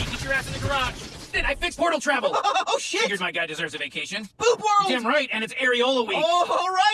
party. get your ass in the garage. Then I fixed portal travel. Oh, shit! Figures my guy deserves a vacation. Poop World! Damn right, and it's Areola week. Oh, all right!